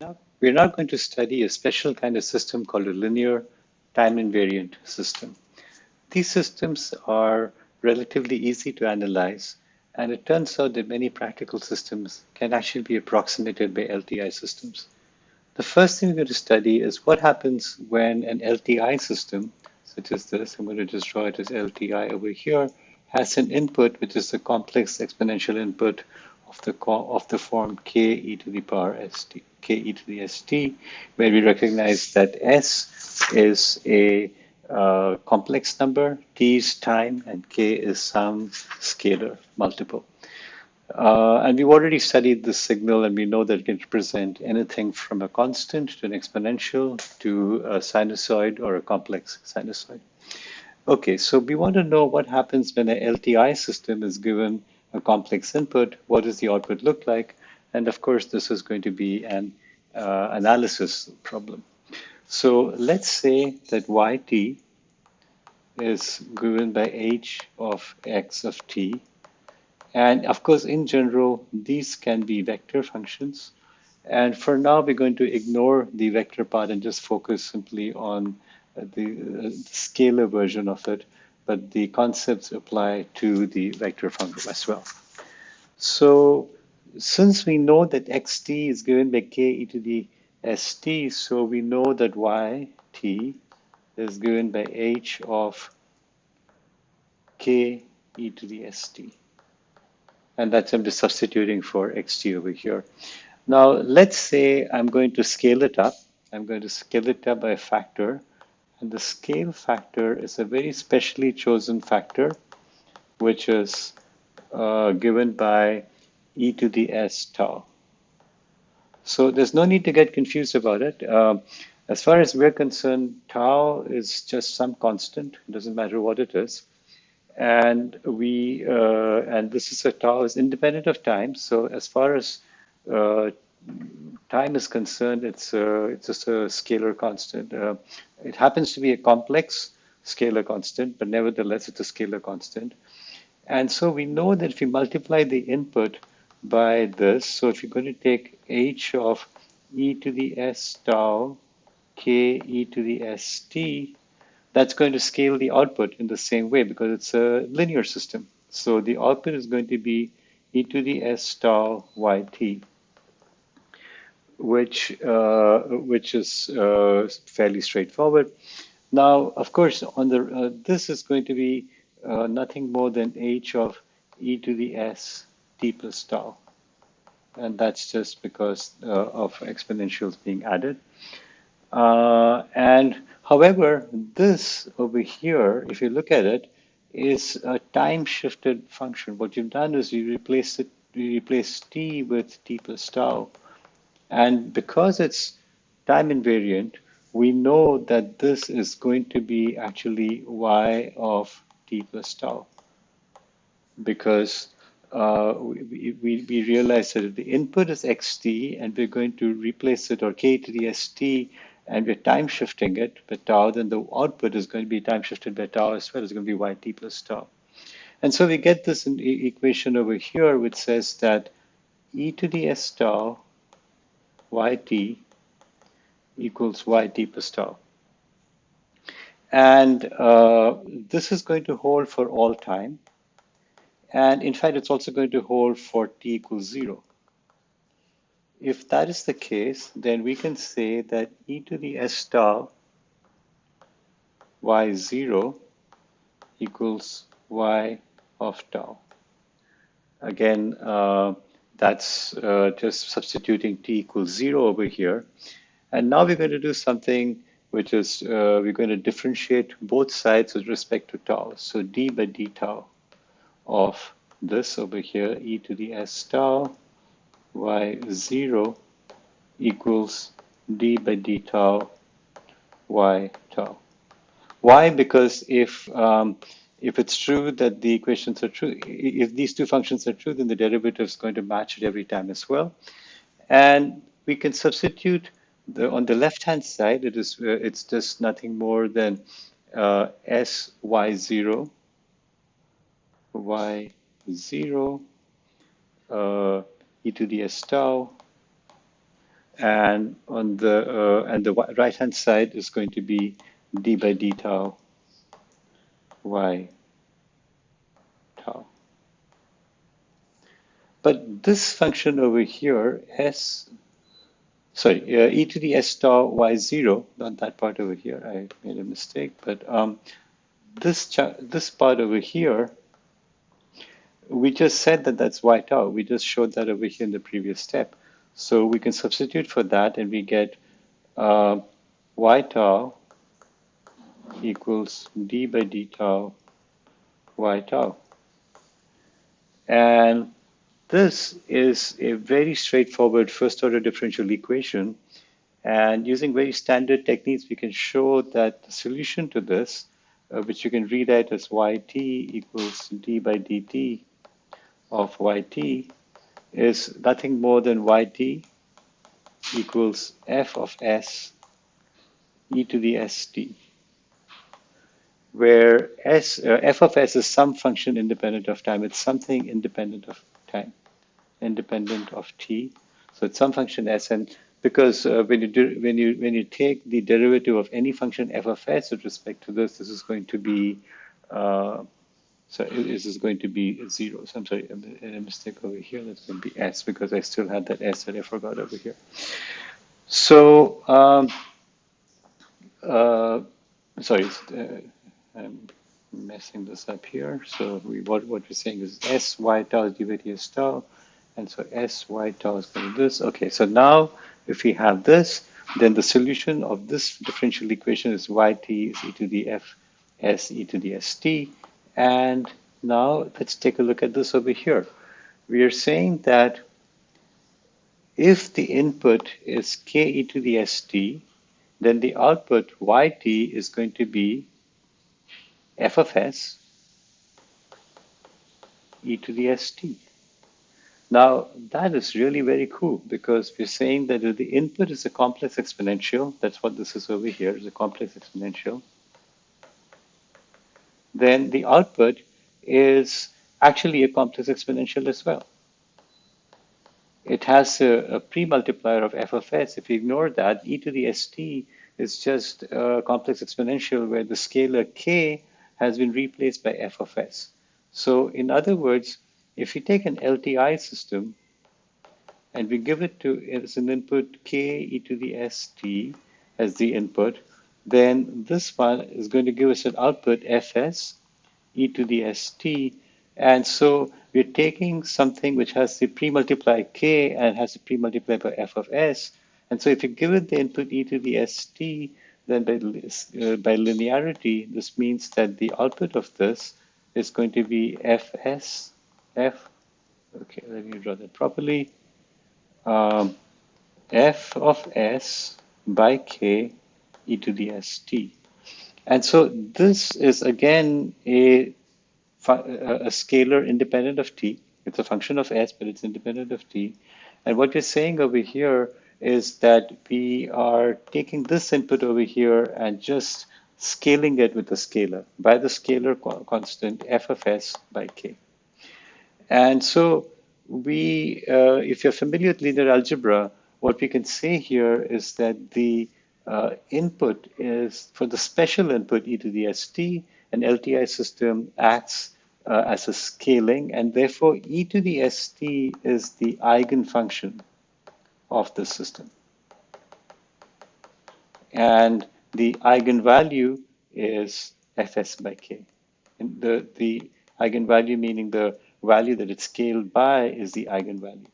Now, we're now going to study a special kind of system called a linear time invariant system. These systems are relatively easy to analyze, and it turns out that many practical systems can actually be approximated by LTI systems. The first thing we're going to study is what happens when an LTI system, such as this, I'm going to just draw it as LTI over here, has an input which is a complex exponential input of the of the form k e to the power st, k e to the st, where we recognize that s is a uh, complex number, t is time, and k is some scalar multiple. Uh, and we've already studied this signal, and we know that it can represent anything from a constant to an exponential to a sinusoid or a complex sinusoid. Okay, so we want to know what happens when a LTI system is given a complex input, what does the output look like? And of course, this is going to be an uh, analysis problem. So let's say that yt is given by h of x of t. And of course, in general, these can be vector functions. And for now, we're going to ignore the vector part and just focus simply on the, the scalar version of it but the concepts apply to the vector function as well. So since we know that xt is given by k e to the st, so we know that yt is given by h of k e to the st. And that's I'm just substituting for xt over here. Now, let's say I'm going to scale it up. I'm going to scale it up by a factor and the scale factor is a very specially chosen factor, which is uh, given by e to the s tau. So there's no need to get confused about it. Uh, as far as we're concerned, tau is just some constant. It doesn't matter what it is. And we uh, and this is a tau is independent of time. So as far as uh, time is concerned, it's uh, it's just a scalar constant. Uh, it happens to be a complex scalar constant, but nevertheless, it's a scalar constant. And so we know that if we multiply the input by this, so if you're going to take h of e to the s tau k e to the s t, that's going to scale the output in the same way because it's a linear system. So the output is going to be e to the s tau yt which uh, which is uh, fairly straightforward. Now, of course, on the uh, this is going to be uh, nothing more than h of e to the s plus tau, and that's just because uh, of exponentials being added. Uh, and however, this over here, if you look at it, is a time-shifted function. What you've done is you replace it, you replace t with t plus tau and because it's time invariant, we know that this is going to be actually y of t plus tau because uh, we, we, realize that if the input is xt and we're going to replace it or k to the st and we're time shifting it by tau, then the output is going to be time shifted by tau as well. It's going to be yt plus tau. And so we get this equation over here which says that e to the s tau yt equals yt plus tau. And uh, this is going to hold for all time. And in fact, it's also going to hold for t equals zero. If that is the case, then we can say that e to the s tau y0 equals y of tau. Again, uh, that's uh, just substituting t equals zero over here. And now we're going to do something which is uh, we're going to differentiate both sides with respect to tau. So d by d tau of this over here, e to the s tau y0 equals d by d tau y tau. Why? Because if um, if it's true that the equations are true, if these two functions are true, then the derivative is going to match it every time as well. And we can substitute the, on the left-hand side, it is, uh, it's just nothing more than uh, s y0, y0, uh, e to the s tau, and on the uh, and the right hand side is going to be d by d tau y tau. But this function over here, s, sorry, uh, e to the s tau y0, not that part over here, I made a mistake, but um, this, this part over here, we just said that that's y tau. We just showed that over here in the previous step. So we can substitute for that and we get uh, y tau equals d by d tau y tau. And this is a very straightforward first order differential equation. And using very standard techniques, we can show that the solution to this, uh, which you can rewrite as yt equals d by dt of yt, is nothing more than yt equals f of s e to the st, where s, uh, f of s is some function independent of time. It's something independent of time, independent of t. So it's some function s, and because uh, when you do, when you when you take the derivative of any function f of s with respect to this, this is going to be uh, so this is going to be zero. So I'm sorry, a, a mistake over here. That's going to be s because I still had that s that I forgot over here. So um, uh, sorry, uh, I'm messing this up here. So we what what we're saying is s y tau is s tau, and so s y tau is going to this. Okay, so now if we have this, then the solution of this differential equation is yt is e to the f s e to the st and now let's take a look at this over here. We are saying that if the input is k e to the st, then the output yt is going to be f of s e to the st. Now, that is really very cool because we're saying that if the input is a complex exponential, that's what this is over here, is a complex exponential, then the output is actually a complex exponential as well. It has a, a pre-multiplier of f of s. If you ignore that, e to the st is just a complex exponential where the scalar k has been replaced by f of s. So in other words, if we take an LTI system and we give it to as an input k e to the st as the input, then this one is going to give us an output fs e to the st. And so we're taking something which has the pre-multiply k and has the pre-multiply by f of s. And so if you give it the input e to the st, then by, uh, by linearity, this means that the output of this is going to be fs, f, okay, let me draw that properly, um, f of s by k e to the st. And so this is again a, a scalar independent of t. It's a function of s, but it's independent of t. And what we're saying over here is that we are taking this input over here and just scaling it with the scalar by the scalar constant f of s by k. And so we, uh, if you're familiar with linear algebra, what we can say here is that the uh, input is for the special input e to the st, an LTI system acts uh, as a scaling, and therefore e to the st is the eigenfunction of the system. And the eigenvalue is fs by k. And the, the eigenvalue meaning the value that it's scaled by is the eigenvalue.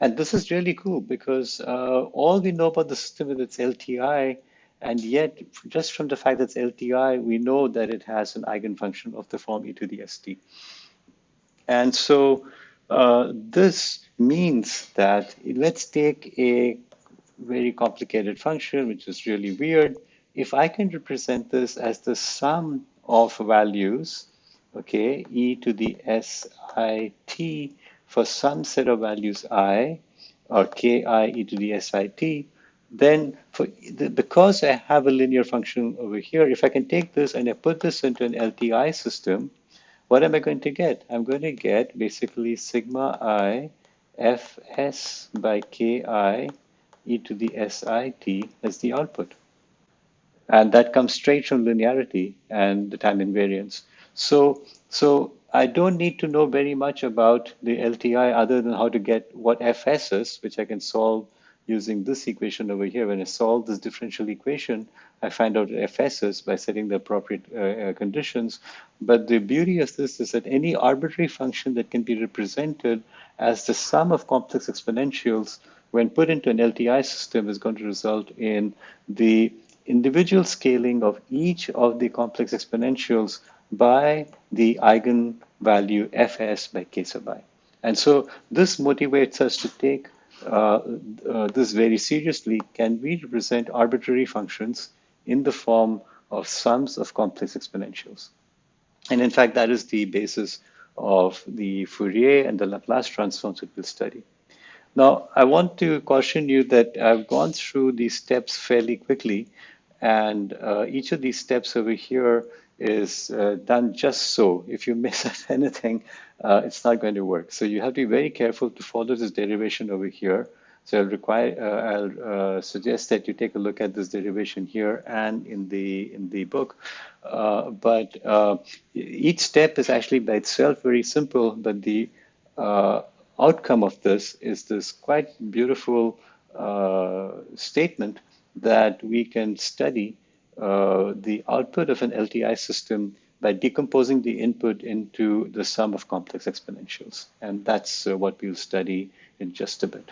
And this is really cool because uh, all we know about the system is its LTI, and yet just from the fact that it's LTI, we know that it has an eigenfunction of the form e to the st. And so uh, this means that let's take a very complicated function, which is really weird. If I can represent this as the sum of values, okay, e to the sit for some set of values i or ki e to the sit, then for the, because I have a linear function over here, if I can take this and I put this into an LTI system, what am I going to get? I'm going to get basically sigma i fs by ki e to the sit as the output. And that comes straight from linearity and the time invariance. So, so I don't need to know very much about the LTI other than how to get what fs is, which I can solve using this equation over here. When I solve this differential equation, I find out fs is by setting the appropriate uh, uh, conditions. But the beauty of this is that any arbitrary function that can be represented as the sum of complex exponentials when put into an LTI system is going to result in the individual scaling of each of the complex exponentials by the eigenvalue fs by k sub i. And so this motivates us to take uh, uh, this very seriously. Can we represent arbitrary functions in the form of sums of complex exponentials? And in fact, that is the basis of the Fourier and the Laplace transforms that we'll study. Now, I want to caution you that I've gone through these steps fairly quickly, and uh, each of these steps over here is uh, done just so. If you miss anything, uh, it's not going to work. So you have to be very careful to follow this derivation over here. So I'll require, uh, I'll uh, suggest that you take a look at this derivation here and in the in the book. Uh, but each step is actually by itself very simple, but the outcome of this is this quite beautiful uh, statement that we can study uh, the output of an LTI system by decomposing the input into the sum of complex exponentials. And that's uh, what we'll study in just a bit.